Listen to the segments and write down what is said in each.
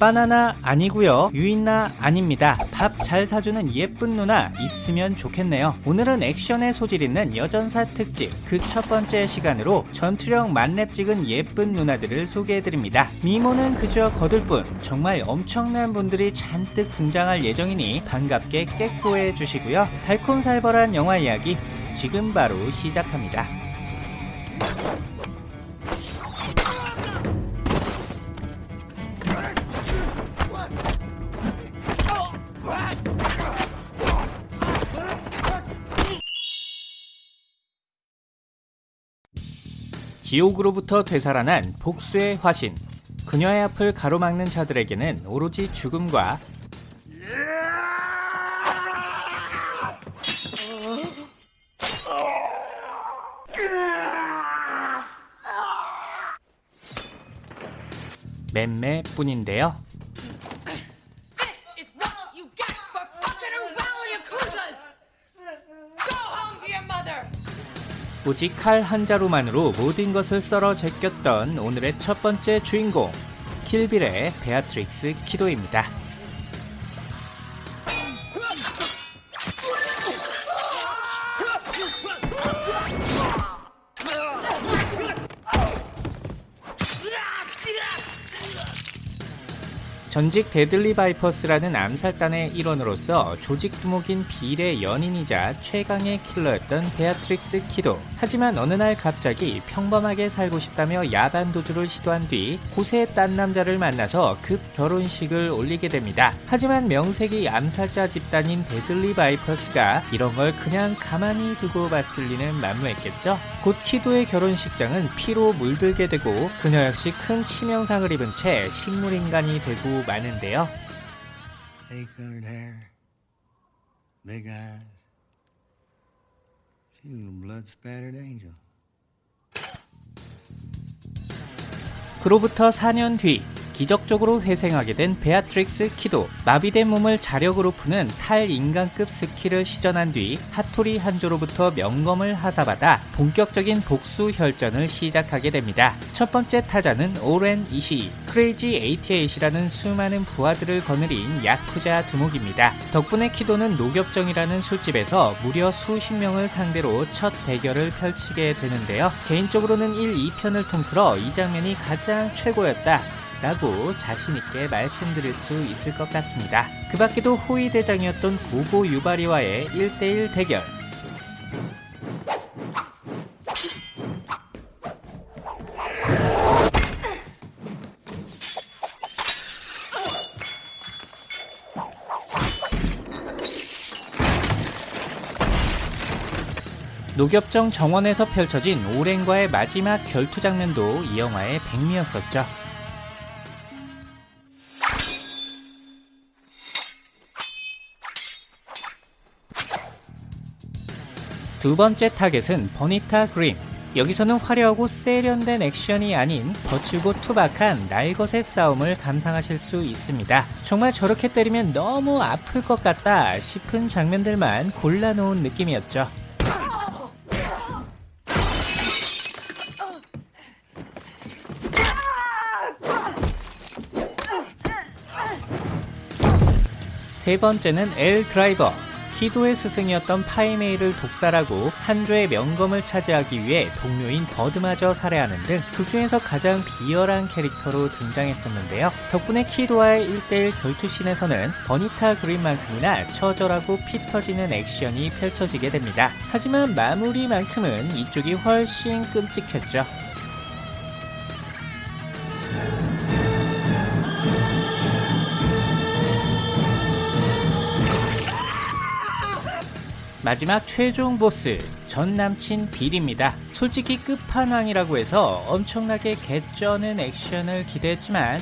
바나나 아니고요. 유인나 아닙니다. 밥 잘 사주는 예쁜 누나 있으면 좋겠네요. 오늘은 액션의 소질 있는 여전사 특집. 그 첫 번째 시간으로 전투력 만렙 찍은 예쁜 누나들을 소개해드립니다. 미모는 그저 거들 뿐. 정말 엄청난 분들이 잔뜩 등장할 예정이니 반갑게 깨꼬해 주시고요. 달콤살벌한 영화 이야기 지금 바로 시작합니다 지옥으로부터 되살아난 복수의 화신 그녀의 앞을 가로막는 자들에게는 오로지 죽음과 맴매뿐인데요. 오직 칼 한 자루만으로 모든 것을 썰어 제꼈던 오늘의 첫 번째 주인공 킬빌의 베아트릭스 키도입니다. 전직 데들리 바이퍼스라는 암살단의 일원으로서 조직 두목인 빌의 연인이자 최강의 킬러였던 베아트릭스 키도. 하지만 어느 날 갑자기 평범하게 살고 싶다며 야반 도주를 시도한 뒤 고새 딴 남자를 만나서 급 결혼식을 올리게 됩니다. 하지만 명색이 암살자 집단인 데들리 바이퍼스가 이런 걸 그냥 가만히 두고 봤을 리는 만무했겠죠 곧 키도의 결혼식장은 피로 물들게 되고 그녀 역시 큰 치명상을 입은 채 식물인간이 되고 마는데요. 그로부터 4년 뒤 기적적으로 회생하게 된 베아트릭스 키도 마비된 몸을 자력으로 푸는 탈인간급 스킬을 시전한 뒤 하토리 한조로부터 명검을 하사받아 본격적인 복수 혈전을 시작하게 됩니다. 첫 번째 타자는 오렌 이시 크레이지 88이라는 수많은 부하들을 거느린 야쿠자 두목입니다. 덕분에 키도는 녹엽정이라는 술집에서 무려 수십 명을 상대로 첫 대결을 펼치게 되는데요. 개인적으로는 1, 2편을 통틀어 이 장면이 가장 최고였다. 라고 자신있게 말씀드릴 수 있을 것 같습니다. 그 밖에도 호위 대장이었던 고고 유바리와의 1대1 대결. 녹엽정 정원에서 펼쳐진 오랭과의 마지막 결투 장면도 이 영화의 백미였었죠. 두 번째 타겟은 버니타 그린. 여기서는 화려하고 세련된 액션이 아닌 거칠고 투박한 날것의 싸움을 감상하실 수 있습니다. 정말 저렇게 때리면 너무 아플 것 같다 싶은 장면들만 골라놓은 느낌이었죠. 세 번째는 엘 드라이버. 키도의 스승이었던 파이메이를 독살하고 한조의 명검을 차지하기 위해 동료인 버드마저 살해하는 등 극중에서 가장 비열한 캐릭터로 등장했었는데요. 덕분에 키도와의 1대1 결투신에서는 버니타 그린만큼이나 처절하고 피 터지는 액션이 펼쳐지게 됩니다. 하지만 마무리만큼은 이쪽이 훨씬 끔찍했죠. 마지막 최종 보스 전 남친 빌입니다. 솔직히 끝판왕이라고 해서 엄청나게 개쩌는 액션을 기대했지만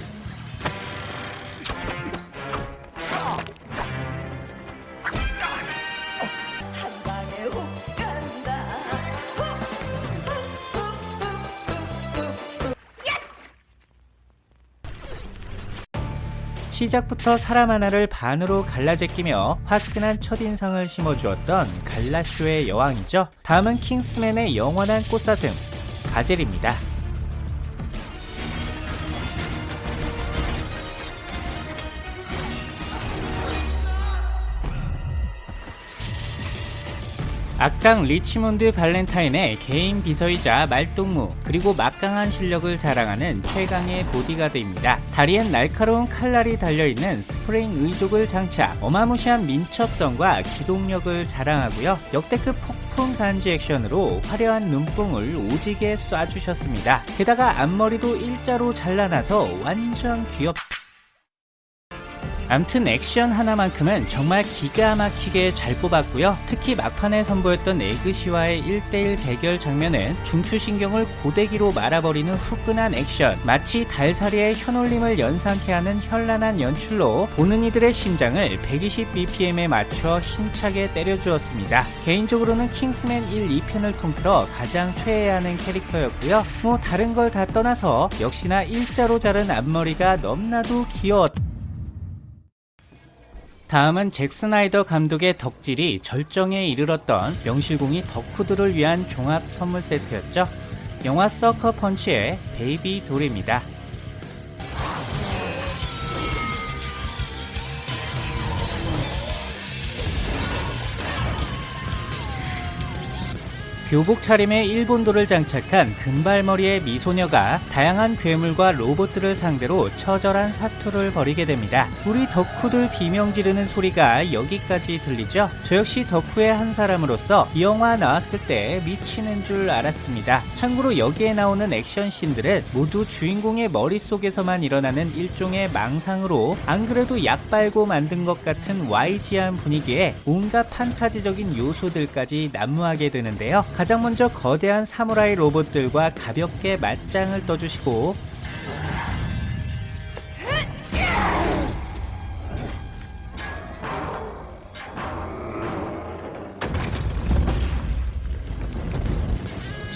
시작부터 사람 하나를 반으로 갈라제끼며 화끈한 첫인상을 심어주었던 갈라쇼의 여왕이죠. 다음은 킹스맨의 영원한 꽃사슴 가젤입니다. 악당 리치몬드 발렌타인의 개인 비서이자 말동무 그리고 막강한 실력을 자랑하는 최강의 보디가드입니다. 다리엔 날카로운 칼날이 달려있는 스프링 의족을 장착 어마무시한 민첩성과 기동력을 자랑하고요. 역대급 폭풍 간지 액션으로 화려한 눈뽕을 오지게 쏴주셨습니다. 게다가 앞머리도 일자로 잘라놔서 완전 귀엽 암튼 액션 하나만큼은 정말 기가 막히게 잘 뽑았고요. 특히 막판에 선보였던 에그시와의 1대1 대결 장면은 중추신경을 고데기로 말아버리는 후끈한 액션, 마치 달사리의 혀놀림을 연상케 하는 현란한 연출로 보는 이들의 심장을 120bpm에 맞춰 힘차게 때려주었습니다. 개인적으로는 킹스맨 1, 2편을 통틀어 가장 최애하는 캐릭터였고요. 뭐 다른 걸 다 떠나서 역시나 일자로 자른 앞머리가 너무나도 귀여웠 다 음은 잭 스나이더 감독의 덕질이 절정에 이르렀던 명실공히 덕후들을 위한 종합 선물 세트였죠. 영화 서커 펀치의 베이비 돌입니다. 교복 차림에 일본도를 장착한 금발머리의 미소녀가 다양한 괴물과 로봇들을 상대로 처절한 사투를 벌이게 됩니다. 우리 덕후들 비명 지르는 소리가 여기까지 들리죠? 저 역시 덕후의 한 사람으로서 이 영화 나왔을 때 미치는 줄 알았습니다. 참고로 여기에 나오는 액션 씬들은 모두 주인공의 머릿속에서만 일어나는 일종의 망상으로 안 그래도 약 빨고 만든 것 같은 YG한 분위기에 온갖 판타지적인 요소들까지 난무하게 되는데요. 가장 먼저 거대한 사무라이 로봇들과 가볍게 맞짱을 떠주시고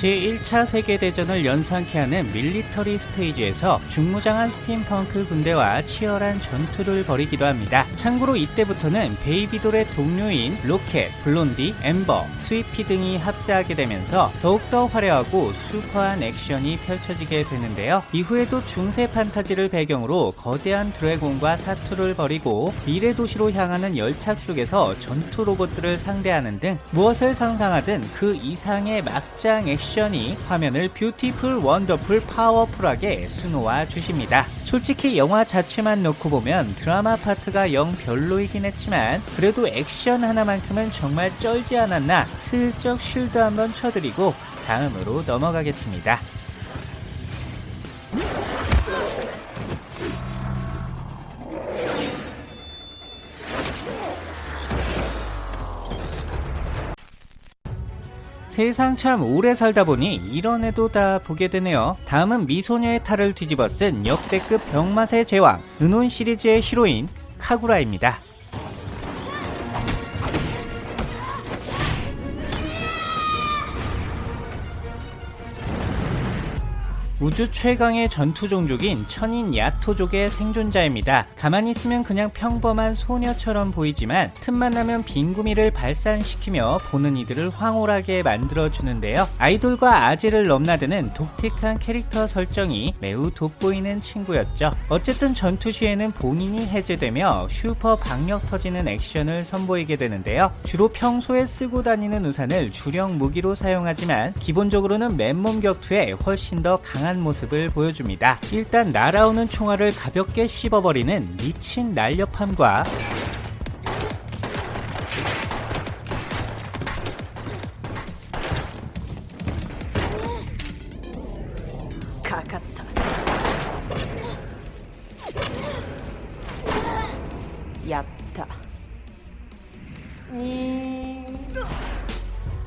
제1차 세계대전을 연상케 하는 밀리터리 스테이지에서 중무장한 스팀펑크 군대와 치열한 전투를 벌이기도 합니다. 참고로 이때부터는 베이비돌의 동료인 로켓, 블론디, 엠버, 스위피 등이 합세하게 되면서 더욱더 화려하고 슈퍼한 액션이 펼쳐지게 되는데요. 이후에도 중세 판타지를 배경으로 거대한 드래곤과 사투를 벌이고 미래 도시로 향하는 열차 속에서 전투 로봇들을 상대하는 등 무엇을 상상하든 그 이상의 막장 액션 이 화면을 beautiful, wonderful, powerful하게 수놓아 주십니다. 솔직히 영화 자체만 놓고 보면 드라마 파트가 영 별로이긴 했지만 그래도 액션 하나만큼은 정말 쩔지 않았나 슬쩍 쉴드 한번 쳐드리고 다음으로 넘어가겠습니다. 세상 참 오래 살다 보니 이런 애도 다 보게 되네요. 다음은 미소녀의 탈을 뒤집어 쓴 역대급 병맛의 제왕, 은혼 시리즈의 히로인 카구라입니다. 우주 최강의 전투 종족인 천인 야토족의 생존자입니다. 가만히 있으면 그냥 평범한 소녀처럼 보이지만 틈만 나면 빈구미를 발산시키며 보는 이들을 황홀하게 만들어주는데요. 아이돌과 아재를 넘나드는 독특한 캐릭터 설정이 매우 돋보이는 친구였죠. 어쨌든 전투 시에는 본인이 해제되며 슈퍼 박력 터지는 액션을 선보이게 되는데요. 주로 평소에 쓰고 다니는 우산을 주력 무기로 사용하지만 기본적으로는 맨몸 격투에 훨씬 더 강한 다양한 모습을 보여줍니다. 일단 날아오는 총알을 가볍게 씹어버리는 미친 날렵함과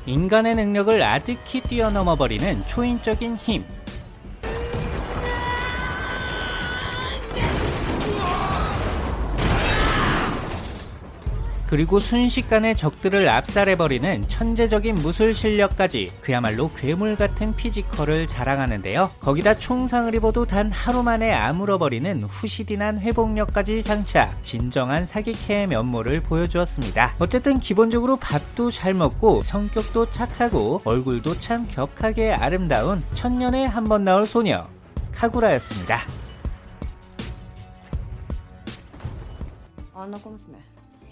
인간의 능력을 아득히 뛰어넘어 버리는 초인적인 힘. 그리고 순식간에 적들을 압살해버리는 천재적인 무술 실력까지 그야말로 괴물 같은 피지컬을 자랑하는데요. 거기다 총상을 입어도 단 하루 만에 아물어버리는 후시딘한 회복력까지 장착 진정한 사기캐의 면모를 보여주었습니다. 어쨌든 기본적으로 밥도 잘 먹고 성격도 착하고 얼굴도 참 격하게 아름다운 천년에 한 번 나올 소녀 카구라였습니다. 아, 나 꼬무스메.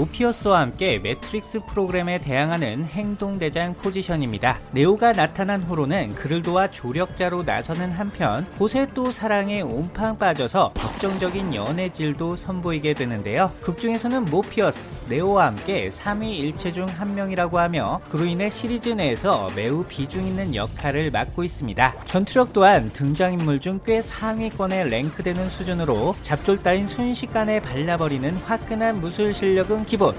모피어스와 함께 매트릭스 프로그램에 대항하는 행동대장 포지션입니다. 네오가 나타난 후로는 그를 도와 조력자로 나서는 한편 그새 또 사랑에 옴팡 빠져서 격정적인 연애질도 선보이게 되는데요. 극중에서는 모피어스, 네오와 함께 3위 일체 중 한 명이라고 하며 그로 인해 시리즈 내에서 매우 비중 있는 역할을 맡고 있습니다. 전투력 또한 등장인물 중 꽤 상위권에 랭크되는 수준으로 잡졸 따윈 순식간에 발라버리는 화끈한 무술 실력은 기본.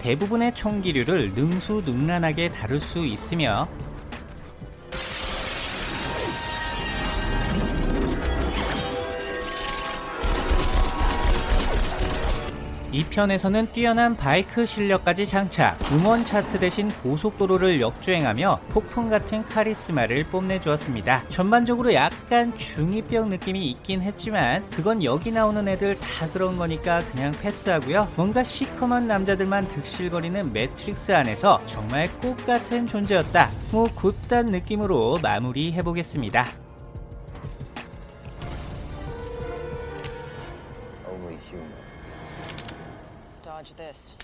대부분의 총기류를 능수능란하게 다룰 수 있으며 2편에서는 뛰어난 바이크 실력까지 장착, 음원 차트 대신 고속도로를 역주행하며 폭풍 같은 카리스마를 뽐내주었습니다. 전반적으로 약간 중2병 느낌이 있긴 했지만 그건 여기 나오는 애들 다 그런 거니까 그냥 패스하고요. 뭔가 시커먼 남자들만 득실거리는 매트릭스 안에서 정말 꽃 같은 존재였다. 뭐 고딴 느낌으로 마무리해보겠습니다. Dodge this.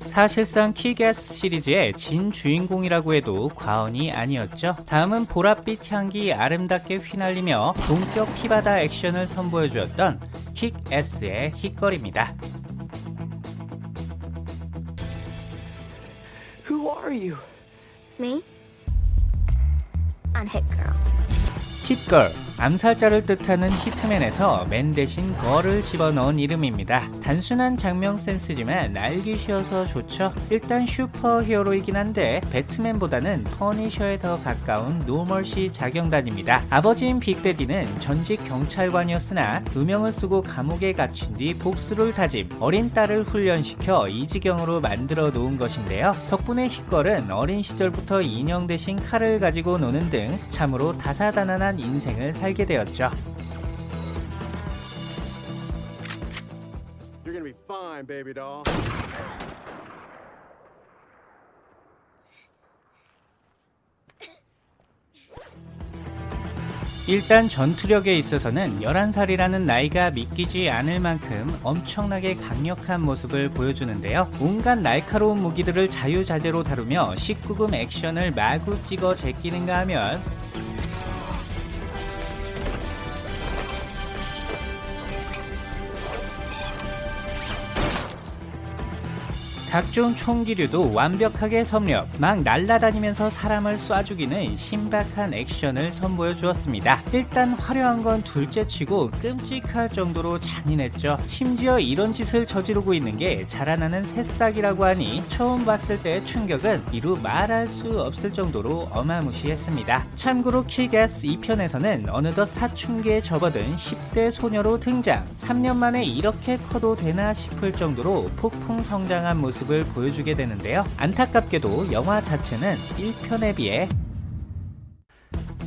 사실상 키게스 시리즈의 진 주인공이라고 해도 과언이 아니었죠. 다음은 보랏빛 향기 아름답게 휘날리며 본격 피바다 액션을 선보여주었던 킥에스의 힛걸입니다. Who are you? Me? I'm Hit Girl. 힛걸, 암살자를 뜻하는 히트맨에서 man 대신 girl을 집어넣은 이름입니다. 단순한 작명 센스지만 알기 쉬워서 좋죠. 일단 슈퍼 히어로이긴 한데 배트맨보다는 퍼니셔에 더 가까운 노멀시 자경단입니다. 아버지인 빅데디는 전직 경찰관이었으나 누명을 쓰고 감옥에 갇힌 뒤 복수를 다짐, 어린 딸을 훈련시켜 이 지경으로 만들어 놓은 것인데요. 덕분에 힛걸은 어린 시절부터 인형 대신 칼을 가지고 노는 등 참으로 다사다난한 인생을 살게 되었죠. Baby doll. 일단 전투력에 있어서는 11살이라는 나이가 믿기지 않을 만큼 엄청나게 강력한 모습을 보여주는데요. 온갖 날카로운 무기들을 자유자재로 다루며 19금 액션을 마구 찍어 제끼는가 하면 각종 총기류도 완벽하게 섭렵, 막 날아다니면서 사람을 쏴 죽이는 신박한 액션을 선보여 주었습니다. 일단 화려한 건 둘째치고 끔찍할 정도로 잔인했죠. 심지어 이런 짓을 저지르고 있는 게 자라나는 새싹이라고 하니 처음 봤을 때의 충격은 이루 말할 수 없을 정도로 어마무시했습니다. 참고로 킬게스 2편에서는 어느덧 사춘기에 접어든 10대 소녀로 등장. 3년 만에 이렇게 커도 되나 싶을 정도로 폭풍 성장한 모습 을 보여주게 되는데요. 안타깝게도 영화 자체는 1편에 비해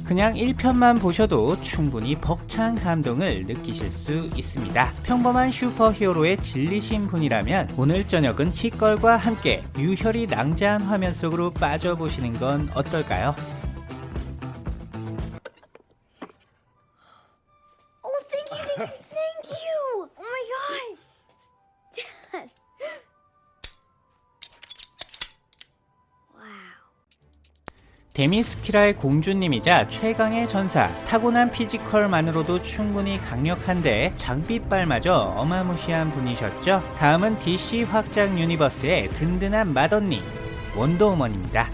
그냥 1편만 보셔도 충분히 벅찬 감동을 느끼실 수 있습니다. 평범한 슈퍼히어로에 질리신 분이라면 오늘 저녁은 힛걸과 함께 유혈이 낭자한 화면 속으로 빠져보시는 건 어떨까요? 데미스키라의 공주님이자 최강의 전사 타고난 피지컬만으로도 충분히 강력한데 장비빨마저 어마무시한 분이셨죠 다음은 DC 확장 유니버스의 든든한 맏언니 원더우먼입니다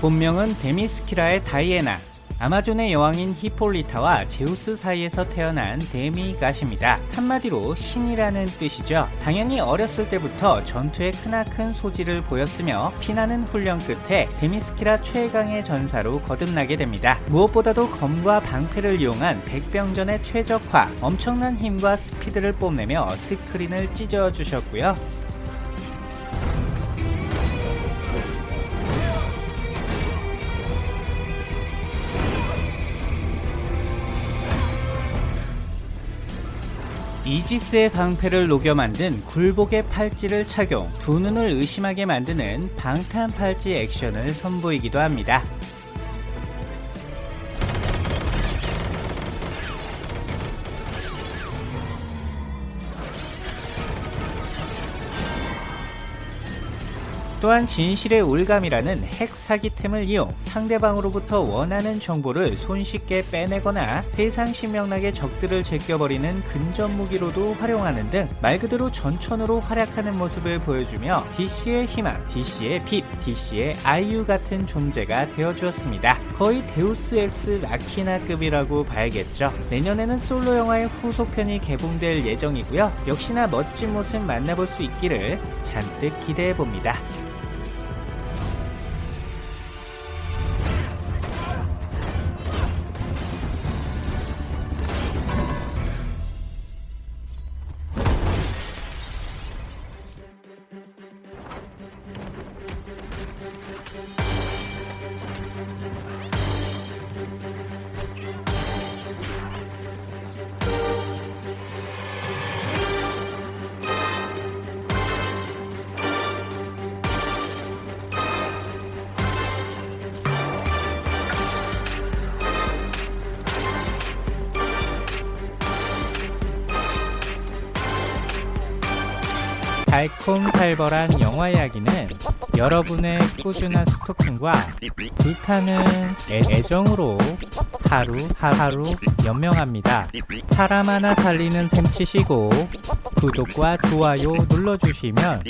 본명은 데미스키라의 다이애나. 아마존의 여왕인 히폴리타와 제우스 사이에서 태어난 데미갓입니다. 한마디로 신이라는 뜻이죠. 당연히 어렸을 때부터 전투에 크나큰 소질을 보였으며 피나는 훈련 끝에 데미스키라 최강의 전사로 거듭나게 됩니다. 무엇보다도 검과 방패를 이용한 백병전의 최적화, 엄청난 힘과 스피드를 뽐내며 스크린을 찢어주셨고요. 이지스의 방패를 녹여 만든 굴복의 팔찌를 착용, 두 눈을 의심하게 만드는 방탄 팔찌 액션을 선보이기도 합니다. 또한 진실의 올가미라는 핵 사기템을 이용 상대방으로부터 원하는 정보를 손쉽게 빼내거나 세상 신명나게 적들을 제껴버리는 근접 무기로도 활용하는 등 말 그대로 전천후로 활약하는 모습을 보여주며 DC의 희망, DC의 빛, DC의 아이유 같은 존재가 되어주었습니다. 거의 데우스 엑스 라키나급이라고 봐야겠죠. 내년에는 솔로 영화의 후속편이 개봉될 예정이고요. 역시나 멋진 모습 만나볼 수 있기를 잔뜩 기대해봅니다. 달콤살벌한 영화 이야기는 여러분의 꾸준한 스토킹과 불타는 애- 애정으로 하루 하루 연명합니다. 사람 하나 살리는 셈 치시고 구독과 좋아요 눌러주시면